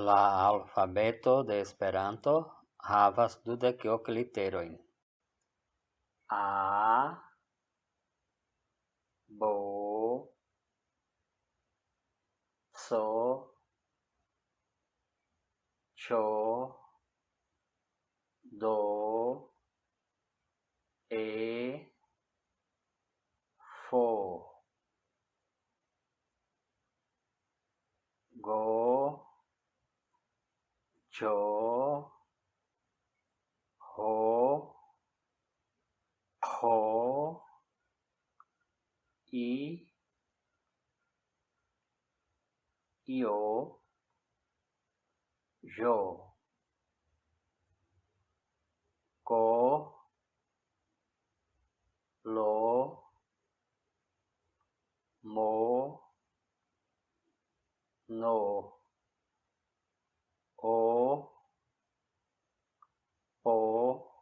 La alfabeto de Esperanto havas dudek ok literojn. A bo so do e chỗ hổ khổ ý yếu rổ cố lỗ mố nổ О. О.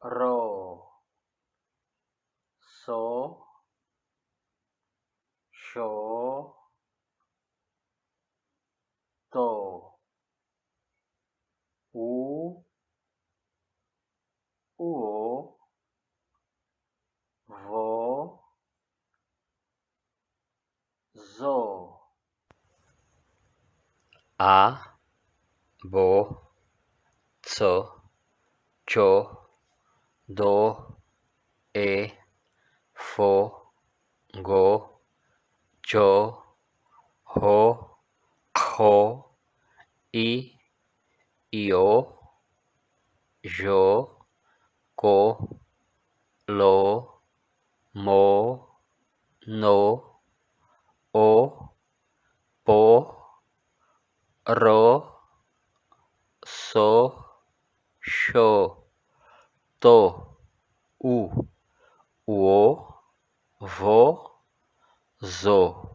Ро. Со. Шо. То. У. Уо. Во. Зо. a bo co cho do e fo go jo ho ho i io jo ko lo mo no o po ro, so, sho, to, u, uo, vo, zo.